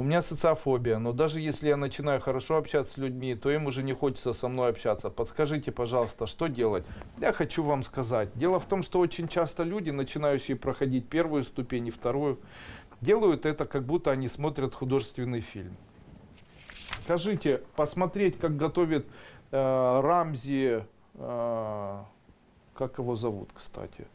У меня социофобия, но даже если я начинаю хорошо общаться с людьми, то им уже не хочется со мной общаться. Подскажите, пожалуйста, что делать? Я хочу вам сказать. Дело в том, что очень часто люди, начинающие проходить первую ступень и вторую, делают это, как будто они смотрят художественный фильм. Скажите, посмотреть, как готовит э, Рамзи, э, как его зовут, кстати?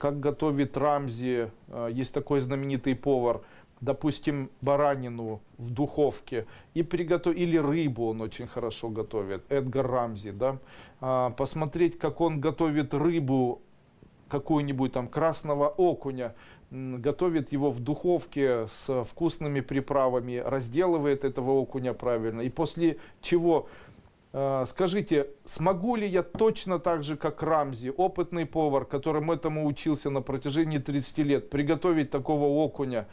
Как готовит Рамзи, э, есть такой знаменитый повар, допустим, баранину в духовке, и приготов... или рыбу он очень хорошо готовит, Эдгар Рамзи, да, а, посмотреть, как он готовит рыбу, какую-нибудь там красного окуня, готовит его в духовке с вкусными приправами, разделывает этого окуня правильно, и после чего скажите, смогу ли я точно так же, как Рамзи, опытный повар, которым этому учился на протяжении 30 лет, приготовить такого окуня,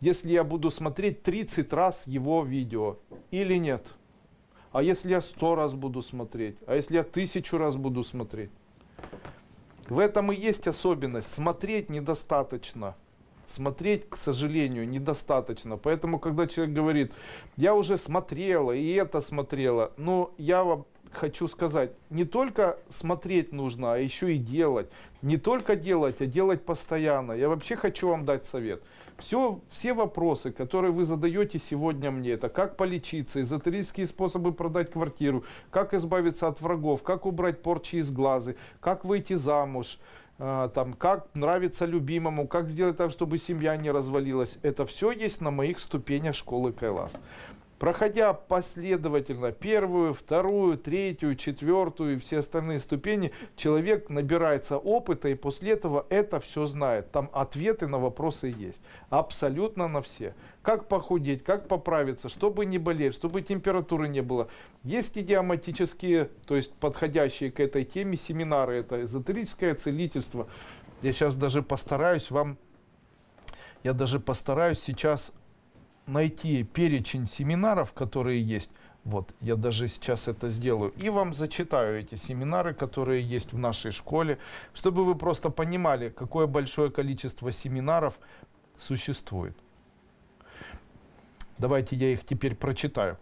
если я буду смотреть 30 раз его видео или нет? А если я 100 раз буду смотреть? А если я тысячу раз буду смотреть? В этом и есть особенность. Смотреть недостаточно смотреть, к сожалению, недостаточно. Поэтому, когда человек говорит, я уже смотрела и это смотрела, ну, я вам хочу сказать, не только смотреть нужно, а еще и делать. Не только делать, а делать постоянно. Я вообще хочу вам дать совет. Все, все вопросы, которые вы задаете сегодня мне, это как полечиться, эзотерические способы продать квартиру, как избавиться от врагов, как убрать порчи из глаза, как выйти замуж, там, как нравится любимому, как сделать так, чтобы семья не развалилась. Это все есть на моих ступенях школы Кайлас. Проходя последовательно первую, вторую, третью, четвертую и все остальные ступени, человек набирается опыта и после этого это все знает. Там ответы на вопросы есть. Абсолютно на все. Как похудеть, как поправиться, чтобы не болеть, чтобы температуры не было. Есть идиоматические, то есть подходящие к этой теме семинары. Это эзотерическое целительство. Я сейчас даже постараюсь вам, я даже постараюсь сейчас найти перечень семинаров, которые есть. Вот, я даже сейчас это сделаю. И вам зачитаю эти семинары, которые есть в нашей школе, чтобы вы просто понимали, какое большое количество семинаров существует. Давайте я их теперь прочитаю.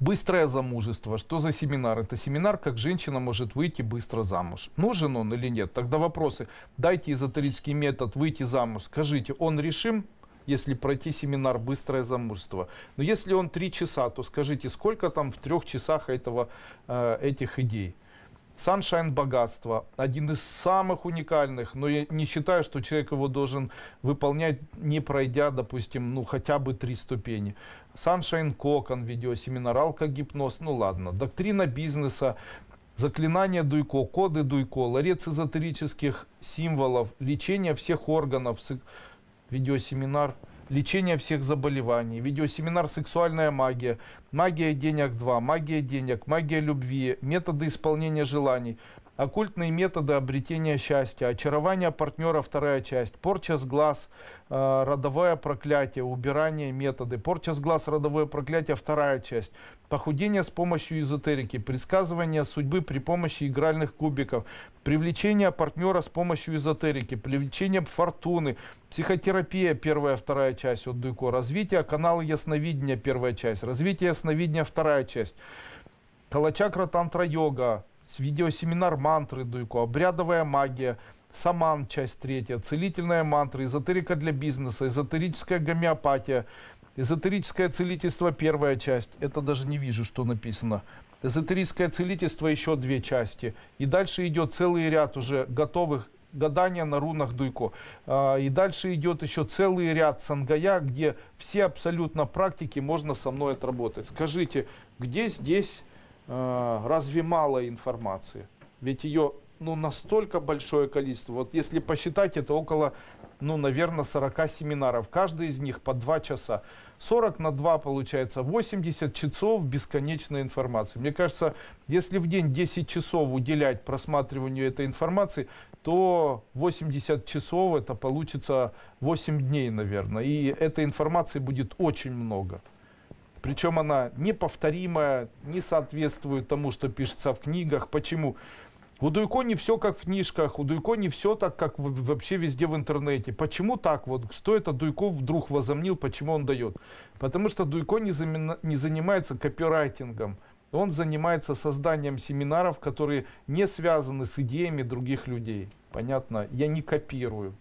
Быстрое замужество. Что за семинар? Это семинар, как женщина может выйти быстро замуж. Нужен он или нет? Тогда вопросы. Дайте эзотерический метод выйти замуж. Скажите, он решим? Если пройти семинар «Быстрое замужество». Но если он три часа, то скажите, сколько там в трех часах этого, э, этих идей? Sunshine богатство. Один из самых уникальных, но я не считаю, что человек его должен выполнять, не пройдя, допустим, ну хотя бы три ступени. Sunshine кокон, видеосеминар, алкогипноз, ну ладно. Доктрина бизнеса, заклинание Дуйко, коды Дуйко, ларец эзотерических символов, лечение всех органов, видеосеминар «Лечение всех заболеваний», видеосеминар «Сексуальная магия», «Магия денег 2», «Магия денег», «Магия любви», «Методы исполнения желаний», оккультные методы обретения счастья, очарование партнера, вторая часть, порча с глаз, э, родовое проклятие, убирание методы, порча с глаз, родовое проклятие, вторая часть, похудение с помощью эзотерики, предсказывание судьбы при помощи игральных кубиков, привлечение партнера с помощью эзотерики, привлечение фортуны, психотерапия, первая, вторая часть от Дуйко, развитие канала ясновидения, первая часть, развитие ясновидения, вторая часть, Калачакра Тантра Йога, видеосеминар мантры Дуйко, обрядовая магия, саман, часть третья, целительная мантра, эзотерика для бизнеса, эзотерическая гомеопатия, эзотерическое целительство, первая часть, это даже не вижу, что написано. Эзотерическое целительство, еще две части. И дальше идет целый ряд уже готовых гадания на рунах Дуйко. А, и дальше идет еще целый ряд сангая, где все абсолютно практики можно со мной отработать. Скажите, где здесь разве мало информации? Ведь ее ну, настолько большое количество. Вот если посчитать, это около, ну, наверное, 40 семинаров. Каждый из них по 2 часа. 40 на 2 получается 80 часов бесконечной информации. Мне кажется, если в день 10 часов уделять просматриванию этой информации, то 80 часов это получится 8 дней, наверное. И этой информации будет очень много. Причем она неповторимая, не соответствует тому, что пишется в книгах. Почему? У Дуйко не все как в книжках, у Дуйко не все так, как вообще везде в интернете. Почему так вот? Что это Дуйко вдруг возомнил, почему он дает? Потому что Дуйко не, не занимается копирайтингом. Он занимается созданием семинаров, которые не связаны с идеями других людей. Понятно? Я не копирую.